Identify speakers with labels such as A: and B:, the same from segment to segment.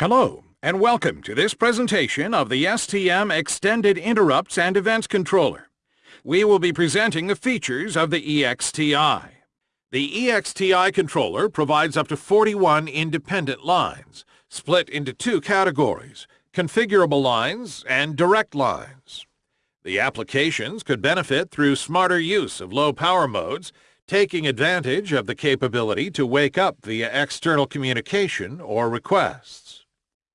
A: Hello, and welcome to this presentation of the STM Extended Interrupts and Events Controller. We will be presenting the features of the EXTI. The EXTI controller provides up to 41 independent lines, split into two categories, configurable lines and direct lines. The applications could benefit through smarter use of low power modes, taking advantage of the capability to wake up via external communication or requests.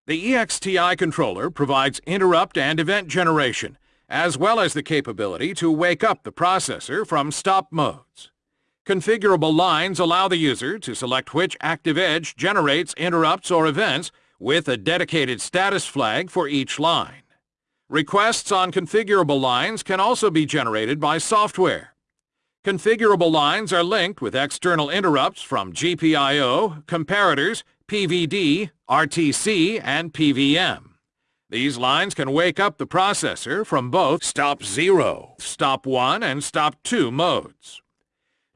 A: The EXTI controller provides interrupt and event generation, as well as the capability to wake up the processor from stop modes. Configurable lines allow the user to select which active edge generates interrupts or events with a dedicated status flag for each line. Requests on configurable lines can also be generated by software. Configurable lines are linked with external interrupts from GPIO, comparators, PVD, RTC, and PVM. These lines can wake up the processor from both stop 0, stop 1, and stop 2 modes.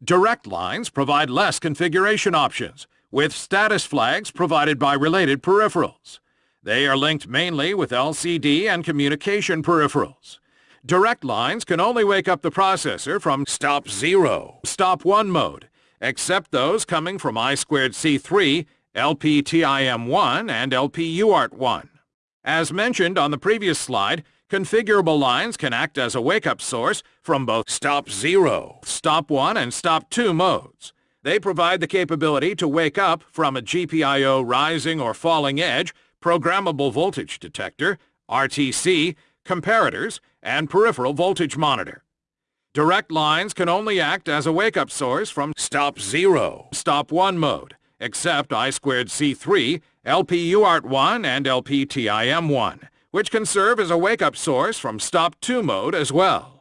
A: Direct lines provide less configuration options, with status flags provided by related peripherals. They are linked mainly with LCD and communication peripherals. Direct lines can only wake up the processor from stop 0, stop 1 mode, except those coming from I2C3 LPTIM1 and LPUART1. As mentioned on the previous slide, configurable lines can act as a wake-up source from both Stop 0, Stop 1, and Stop 2 modes. They provide the capability to wake up from a GPIO rising or falling edge, programmable voltage detector, RTC, comparators, and peripheral voltage monitor. Direct lines can only act as a wake-up source from Stop 0, Stop 1 mode, except I2C3, LPUART1, and LPTIM1, which can serve as a wake-up source from Stop 2 mode as well.